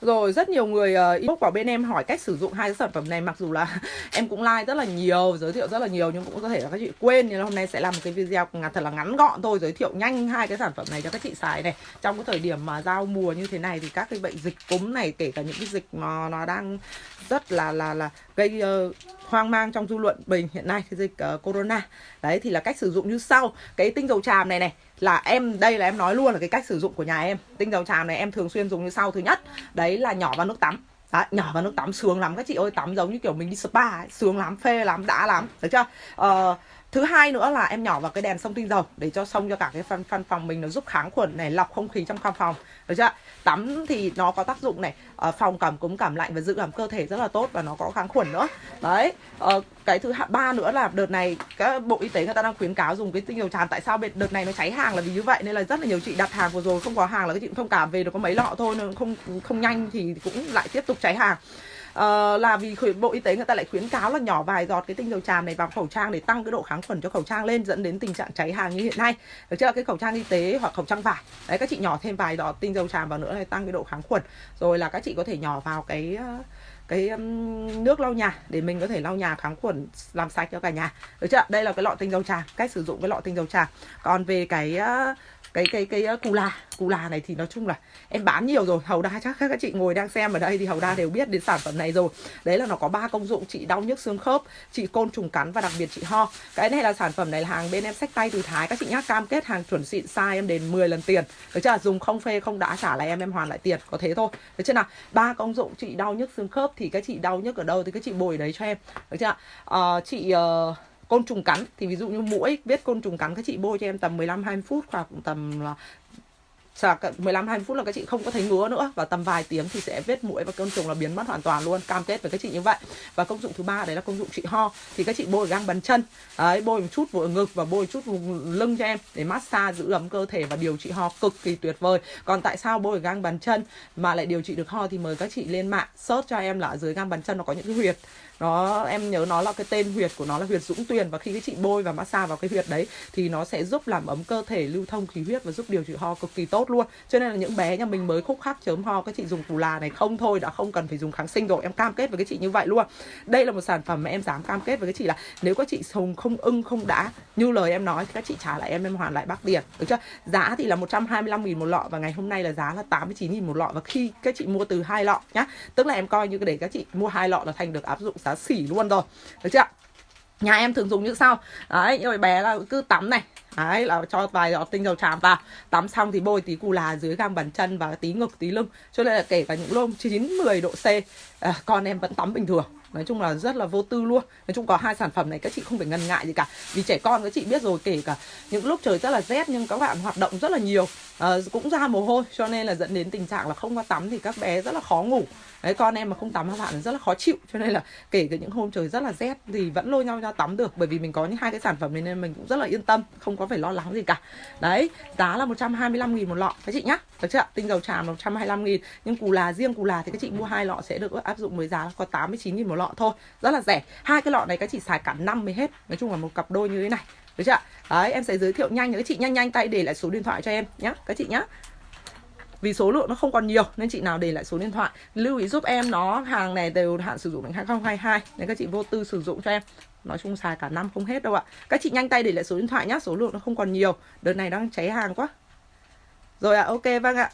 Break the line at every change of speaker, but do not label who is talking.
Rồi rất nhiều người uh, inbox vào bên em hỏi cách sử dụng hai cái sản phẩm này Mặc dù là em cũng like rất là nhiều, giới thiệu rất là nhiều Nhưng cũng có thể là các chị quên Nên là hôm nay sẽ làm một cái video thật là ngắn gọn thôi Giới thiệu nhanh hai cái sản phẩm này cho các chị xài này. Trong cái thời điểm mà giao mùa như thế này Thì các cái bệnh dịch cúm này Kể cả những cái dịch mà nó đang rất là là là gây uh, hoang mang trong dư luận bình hiện nay cái dịch uh, corona. Đấy thì là cách sử dụng như sau. Cái tinh dầu tràm này này là em đây là em nói luôn là cái cách sử dụng của nhà em. Tinh dầu tràm này em thường xuyên dùng như sau. Thứ nhất đấy là nhỏ vào nước tắm. Đấy, nhỏ vào nước tắm sướng lắm. Các chị ơi tắm giống như kiểu mình đi spa ấy, sướng lắm phê lắm đã lắm. Được chưa? Ờ, thứ hai nữa là em nhỏ vào cái đèn sông tinh dầu để cho sông cho cả cái phân phân phòng mình nó giúp kháng khuẩn này, lọc không khí trong căn phòng. Được chưa tắm thì nó có tác dụng này ờ, phòng cảm cúm, cảm lạnh và giữ ẩm cơ thể rất là tốt và nó có kháng khuẩn nữa. Đấy ờ, cái thứ ba nữa là đợt này các bộ y tế người ta đang khuyến cáo dùng cái tinh dầu tràm tại sao đợt này nó cháy hàng là vì như vậy, nên là rất là nhiều chị đặt hàng vừa rồi không có hàng là các chị cũng thông cảm về được có mấy lọ thôi nên không không nhanh thì cũng lại tiếp tục cháy hàng uh, là vì bộ y tế người ta lại khuyến cáo là nhỏ vài giọt cái tinh dầu tràm này vào khẩu trang để tăng cái độ kháng khuẩn cho khẩu trang lên dẫn đến tình trạng cháy hàng như hiện nay. Được chưa? Cái khẩu trang y tế hoặc khẩu trang vải. Đấy các chị nhỏ thêm vài giọt tinh dầu tràm vào nữa này tăng cái độ kháng khuẩn. Rồi là các chị có thể nhỏ vào cái ờ, cái um, nước lau nhà để mình có thể lau nhà kháng khuẩn làm sạch cho cả nhà. Được chưa? Đây là cái lọ tinh dầu tràm cách sử dụng cái lọ tinh dầu tràm còn về cái uh, cái cái cái ờ, cù la cù la này thì nói chung là em bán nhiều rồi. Hầu đa chắc các chị ngồi đang xem ở đây thì hầu đa đều biết đến sản phẩm này rồi. Đấy là nó có ba công dụng chị đau nhức xương khớp chị côn trùng cắn và đặc biệt chị ho. Cái này là sản phẩm này là hàng bên em sách tay từ thái. Các chị nhá cam kết hàng chuẩn xịn sai em đền 10 lần tiền. Được chưa? Dùng không phê không đã trả lại em em hoàn lại tiền. Có thế thôi. Được chưa nào? Ba công dụng chị đau nhức xương khớp thì các chị đau nhức ở đâu thì các chị bồi đấy cho em. Được chưa? Uh, chị uh, côn trùng cắn. Thì ví dụ như mũi, biết côn trùng cắn các chị bôi cho em tầm 15 20 phút khoảng tầm là 15 20 phút là các chị không có thấy ngứa nữa. Và tầm vài tiếng thì sẽ vết mũi và côn trùng là biến mất hoàn toàn luôn. Cam kết với các chị như vậy. Và công dụng thứ ba, đấy là công dụng trị ho. Thì các chị bôi găng bàn chân. Đấy, bôi một chút vùng ngực và bôi chút vùng lưng cho em để massage giữ ấm cơ thể và điều trị ho cực kỳ tuyệt vời. Còn tại sao bôi găng bàn chân mà lại điều trị được ho thì mời các chị lên mạng search cho em là ở dưới găng bàn chân nó có những cái huyệt nó, em nhớ nó là cái tên huyệt của nó là huyệt dũng tuyền. Và khi cái chị bôi và massage vào cái huyệt đấy, thì nó sẽ giúp làm ấm cơ thể, lưu thông khí huyết và giúp điều trị ho cực kỳ tốt luôn. Cho nên là những bé nhà mình mới khúc khắc chớm ho, các chị dùng củ là này không thôi đã không cần phải dùng kháng sinh rồi. Em cam kết với cái chị như vậy luôn. Đây là một sản phẩm mà em dám cam kết với cái chị là nếu các chị dùng không ưng, không đã như lời em nói, thì các chị trả lại em em hoàn lại bác tiền được chưa? Giá thì là 125 nghìn một lọ và ngày hôm nay là giá là 89 nghìn một lọ. Và khi các chị mua từ hai lọ nhá, tức là em coi như để các chị mua hai lọ là thành được áp dụng giá xỉ luôn rồi. Được chưa nhà em thường dùng như sau. Đấy rồi bé là cứ tắm này. Đấy là cho vài giọt tinh dầu tràm vào. Tắm xong thì bôi tí cù là dưới găng bàn chân và tí ngực tí lưng. Cho nên là kể cả những lông 9 10 độ C à, con em vẫn tắm bình thường. Nói chung là rất là vô tư luôn. Nói chung có hai sản phẩm này các chị không phải ngần ngại gì cả. Vì trẻ con các chị biết rồi kể cả những lúc trời rất là rét nhưng các bạn hoạt động rất là nhiều uh, cũng ra mồ hôi cho nên là dẫn đến tình trạng là không có tắm thì các bé rất là khó ngủ. Đấy con em mà không tắm các bạn rất là khó chịu cho nên là kể cả những hôm trời rất là rét thì vẫn lôi nhau ra tắm được bởi vì mình có những hai cái sản phẩm này nên mình cũng rất là yên tâm không có phải lo lắng gì cả. Đấy giá là 125 nghìn một lọ các chị nhá. Được chưa tinh dầu tràm 125 nghìn nhưng cù là riêng cù là thì các chị mua hai lọ sẽ được áp dụng với giá có 89 nghìn một lọ thôi. Rất là rẻ. Hai cái lọ này các chị xài cả năm mới hết. Nói chung là một cặp đôi như thế này được chưa đấy em sẽ giới thiệu nhanh cho các chị nhanh nhanh tay để lại số điện thoại cho em nhé các chị nhá. Vì số lượng nó không còn nhiều nên chị nào để lại số điện thoại lưu ý giúp em nó hàng này đều hạn sử dụng đến 2022 nên các chị vô tư sử dụng cho em. Nói chung xài cả năm không hết đâu ạ. Các chị nhanh tay để lại số điện thoại nhá số lượng nó không còn nhiều. Đợt này đang cháy hàng quá. Rồi ạ à, ok vâng ạ.